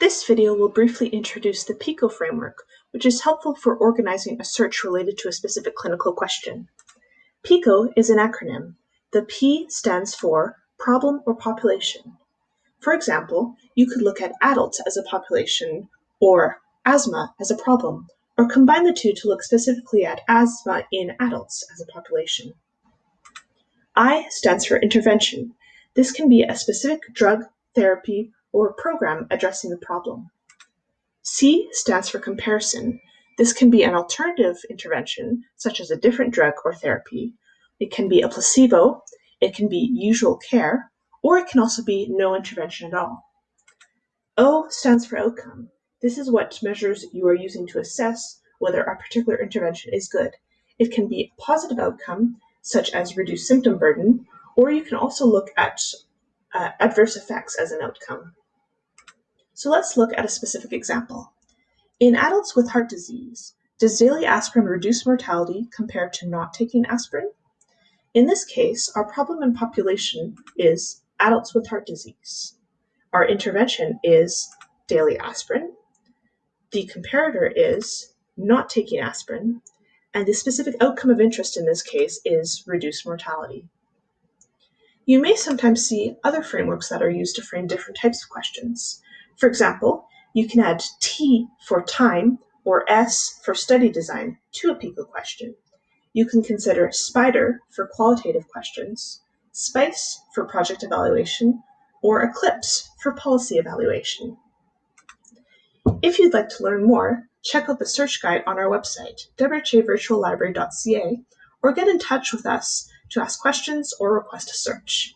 This video will briefly introduce the PICO framework, which is helpful for organizing a search related to a specific clinical question. PICO is an acronym. The P stands for problem or population. For example, you could look at adults as a population or asthma as a problem, or combine the two to look specifically at asthma in adults as a population. I stands for intervention. This can be a specific drug, therapy, or program addressing the problem. C stands for comparison. This can be an alternative intervention, such as a different drug or therapy. It can be a placebo, it can be usual care, or it can also be no intervention at all. O stands for outcome. This is what measures you are using to assess whether a particular intervention is good. It can be a positive outcome, such as reduced symptom burden, or you can also look at uh, adverse effects as an outcome. So let's look at a specific example. In adults with heart disease, does daily aspirin reduce mortality compared to not taking aspirin? In this case, our problem in population is adults with heart disease. Our intervention is daily aspirin. The comparator is not taking aspirin. And the specific outcome of interest in this case is reduced mortality. You may sometimes see other frameworks that are used to frame different types of questions. For example, you can add T for time or S for study design to a PICO question. You can consider SPIDER for qualitative questions, SPICE for project evaluation, or ECLIPSE for policy evaluation. If you'd like to learn more, check out the search guide on our website, whavirtuallibrary.ca, or get in touch with us to ask questions or request a search.